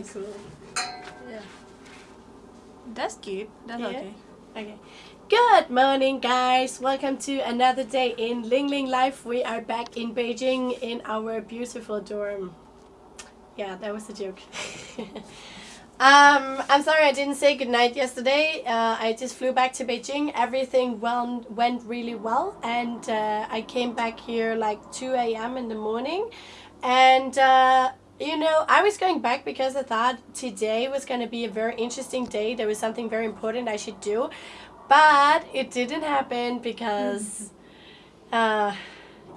cool. Yeah. That's cute. That's Yeah. okay. Okay. Good morning, guys. Welcome to another day in Ling Ling Life. We are back in Beijing in our beautiful dorm. Yeah, that was a joke. um, I'm sorry I didn't say goodnight yesterday. Uh, I just flew back to Beijing. Everything well went really well, and uh, I came back here like 2 a.m. in the morning, and. Uh, you know, I was going back because I thought today was going to be a very interesting day. There was something very important I should do. But it didn't happen because, uh,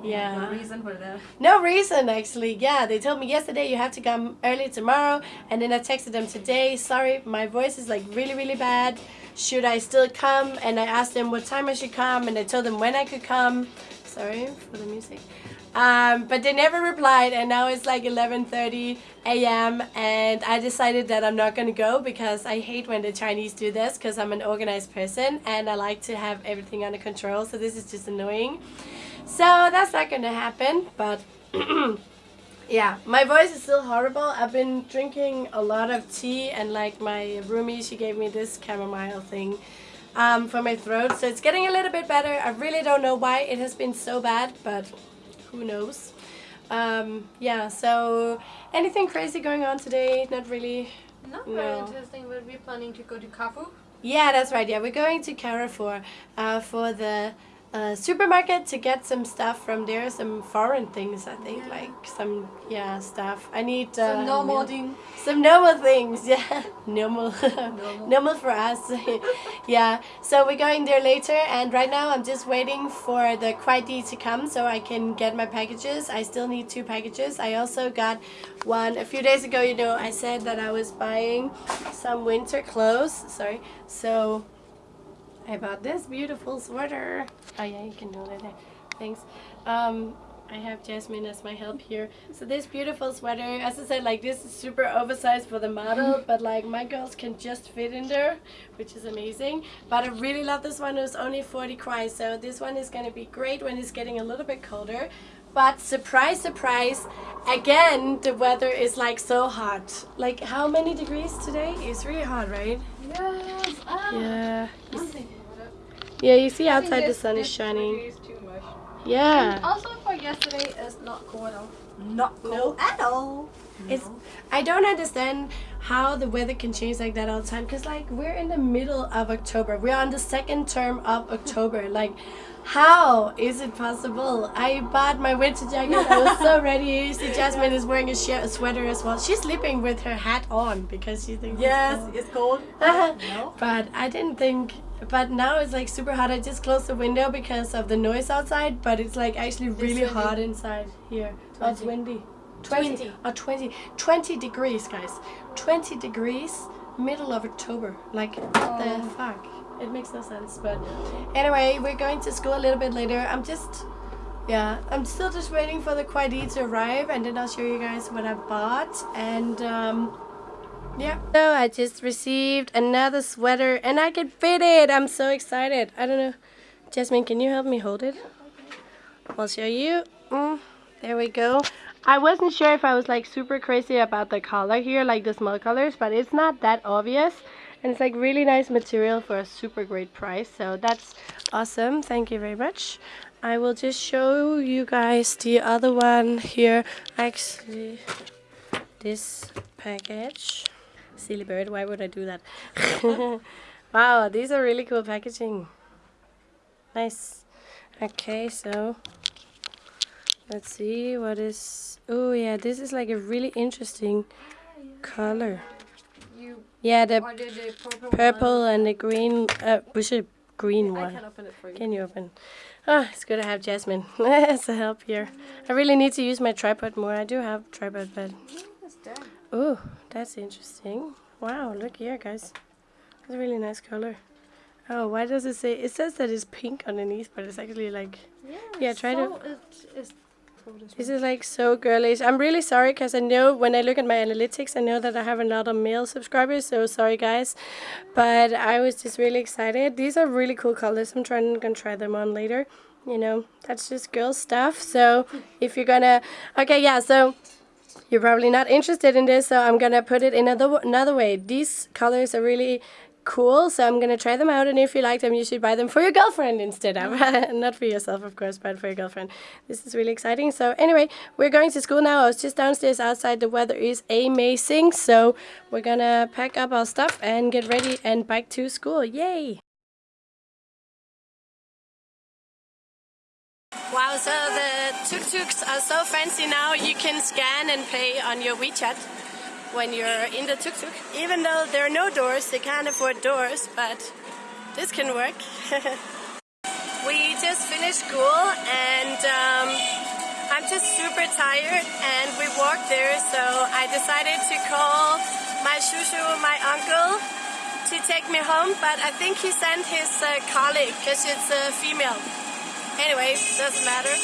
yeah. No reason for that. No reason, actually. Yeah, they told me yesterday you have to come early tomorrow. And then I texted them today, sorry, my voice is like really, really bad. Should I still come? And I asked them what time I should come. And I told them when I could come. Sorry for the music. Um, but they never replied and now it's like 11.30 a.m. and I decided that I'm not going to go because I hate when the Chinese do this because I'm an organized person and I like to have everything under control so this is just annoying. So that's not going to happen but yeah, my voice is still horrible. I've been drinking a lot of tea and like my roomie, she gave me this chamomile thing um, for my throat so it's getting a little bit better. I really don't know why it has been so bad but who knows. Um, yeah, so anything crazy going on today? Not really. Not No. very interesting. but We'll be planning to go to Kafu. Yeah, that's right. Yeah, we're going to Carrefour uh, for the uh, supermarket to get some stuff from there, some foreign things, I think, Yeah. like some, yeah, stuff. I need uh, Some normal milk. thing. Some normal things, yeah. Normal. normal. for us. yeah. So we're going there later and right now I'm just waiting for the Kuaidi to come so I can get my packages. I still need two packages. I also got one a few days ago, you know, I said that I was buying some winter clothes. Sorry. So I bought this beautiful sweater. Oh yeah, you can do that. there. Thanks. Um, I have Jasmine as my help here. So this beautiful sweater, as I said, like this is super oversized for the model, but like my girls can just fit in there, which is amazing. But I really love this one. It was only 40 kuai, so this one is gonna be great when it's getting a little bit colder. But surprise, surprise, again the weather is like so hot. Like how many degrees today? It's really hot, right? Yes. Ah. Yeah. Yeah, you see I think outside the sun is shining. too much. Yeah. And also for yesterday, it's not cold at all. Not No. cold at all. It's I don't understand how the weather can change like that all the time cuz like we're in the middle of October. We're on the second term of October. Like how is it possible? I bought my winter jacket. I was so ready. See Jasmine is wearing a, sh- a sweater as well. She's sleeping with her hat on because she thinks it's Yes, cold. it's cold. no. But I didn't think. But now it's like super hot. I just closed the window because of the noise outside. But it's like actually really hot inside here. Oh, it's 20. windy. 20. 20. Oh, 20. 20 degrees, guys. 20 degrees, middle of October. Like, what the Oh. fuck? It makes no sense. But anyway, we're going to school a little bit later. I'm just. Yeah, I'm still just waiting for the Kuaidi to arrive, and then I'll show you guys what I bought. And um, yeah. So I just received another sweater, and I can fit it. I'm so excited. I don't know, Jasmine, can you help me hold it? I'll show you. Mm, there we go. I wasn't sure if I was like super crazy about the color here, like the small colors, but it's not that obvious. And it's like really nice material for a super great price. So that's awesome. Thank you very much. I will just show you guys the other one here. Actually, this package. Silly bird, why would I do that? wow, these are really cool packaging. Nice. Okay, so let's see what is. Oh, yeah, this is like a really interesting color. You Yeah, the the purple, purple and the green. Uh, which is green I one? can open it for you. Can you open? Oh, it's good to have Jasmine as a help here. I really need to use my tripod more. I do have tripod, but. Oh, that's interesting. Wow, look here, guys. It's a really nice color. Oh, why does it say? It says that it's pink underneath, but it's actually like Yeah, Yeah, try to- so It, it's this this is like so girlish. I'm really sorry because I know when I look at my analytics, I know that I have a lot of male subscribers. So sorry, guys, but I was just really excited. These are really cool colors. I'm trying gonna try them on later. You know, that's just girl stuff. So if you're gonna, okay, yeah. So you're probably not interested in this, so I'm gonna put it in another another way. These colors are really cool, so I'm gonna try them out, and if you like them, you should buy them for your girlfriend instead of not for yourself, of course, but for your girlfriend. This is really exciting. So anyway, we're going to school now. I was just downstairs outside. The weather is amazing, so we're gonna pack up our stuff and get ready and bike to school. Yay! Wow, so the tuk-tuks are so fancy now, you can scan and pay on your WeChat when you're in the tuk-tuk. Even though there are no doors, they can't afford doors, but this can work. we just finished school and um, I'm just super tired and we walked there, so I decided to call my shushu, my uncle, to take me home, but I think he sent his uh, colleague because it's a female. Anyway, doesn't matter.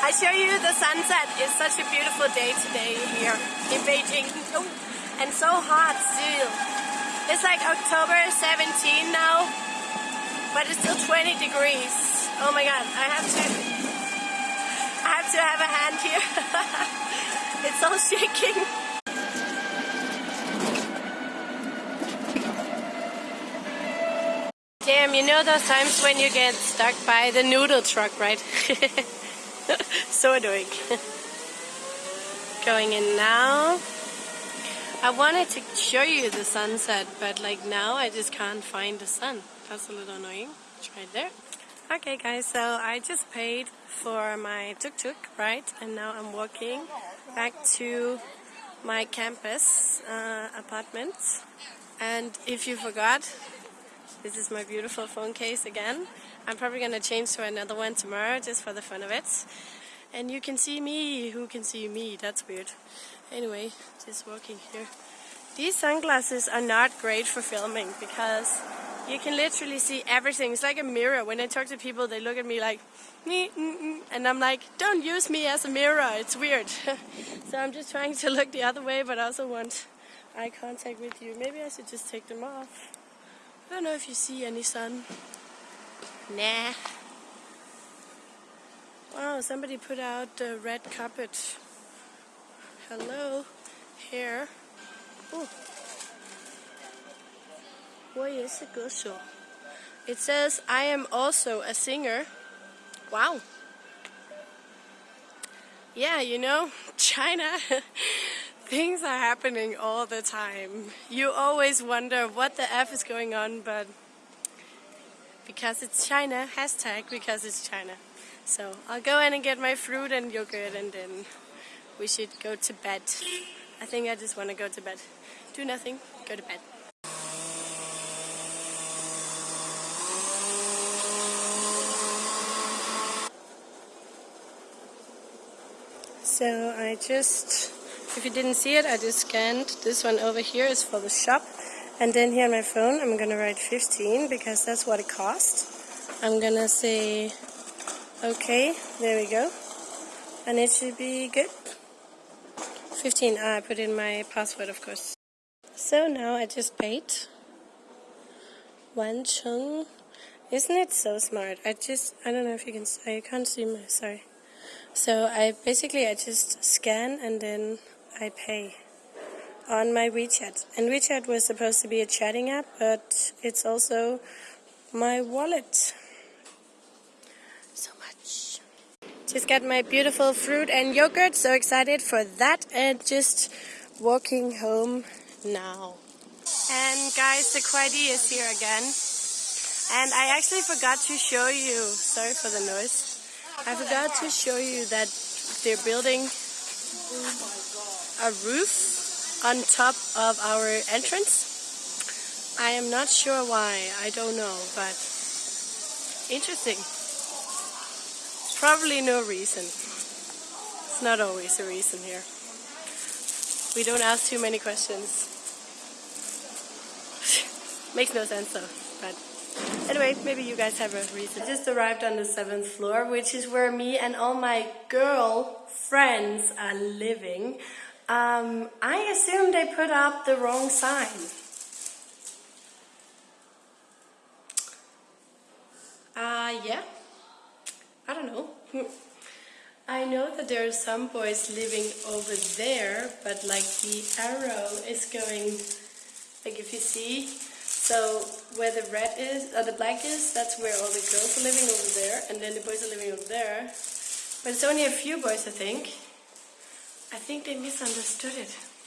I show you the sunset. It's such a beautiful day today here in Beijing. And so hot still. It's like October 17 now, but it's still 20 degrees. Oh my god, I have to I have to have a hand here. it's all shaking. Damn, you know those times when you get stuck by the noodle truck, right? so annoying. Going in now. I wanted to show you the sunset, but like now I just can't find the sun. That's a little annoying. It's right there. Okay guys, so I just paid for my tuk-tuk, right? And now I'm walking back to my campus uh, apartment. And if you forgot, this is my beautiful phone case again. I'm probably going to change to another one tomorrow just for the fun of it. And you can see me. Who can see me? That's weird. Anyway, just walking here. These sunglasses are not great for filming because you can literally see everything. It's like a mirror. When I talk to people, they look at me like, mm, mm, mm. and I'm like, don't use me as a mirror. It's weird. so I'm just trying to look the other way, but I also want eye contact with you. Maybe I should just take them off. I don't know if you see any sun. Nah. Wow, somebody put out the red carpet. Hello. Here. Oh. 我也是歌手. It says, I am also a singer. Wow. Yeah, you know, China. Things are happening all the time. You always wonder what the F is going on, but because it's China, hashtag because it's China. So I'll go in and get my fruit and yogurt and then we should go to bed. I think I just want to go to bed. Do nothing, go to bed. So I just if you didn't see it, I just scanned. This one over here is for the shop. And then here on my phone, I'm gonna write 15 because that's what it cost. I'm gonna say, okay, there we go. And it should be good. 15, ah, I put in my password, of course. So now I just paid. Wancheng. Isn't it so smart? I just, I don't know if you can, I can't see my, sorry. So I basically, I just scan and then I pay on my WeChat. And WeChat was supposed to be a chatting app, but it's also my wallet. So much. Just got my beautiful fruit and yogurt. So excited for that and just walking home now. And guys, the Kuaidi is here again. And I actually forgot to show you, sorry for the noise. I forgot to show you that they're building a roof on top of our entrance. I am not sure why, I don't know, but interesting. Probably no reason. It's not always a reason here. We don't ask too many questions. Makes no sense though, but anyway, maybe you guys have a reason. I Just arrived on the seventh floor, which is where me and all my girl friends are living. Um, I assume they put up the wrong sign. Uh, yeah. I don't know. I know that there are some boys living over there, but like the arrow is going, like if you see, so where the red is, or the black is, that's where all the girls are living over there, and then the boys are living over there. But it's only a few boys, I think. I think they misunderstood it.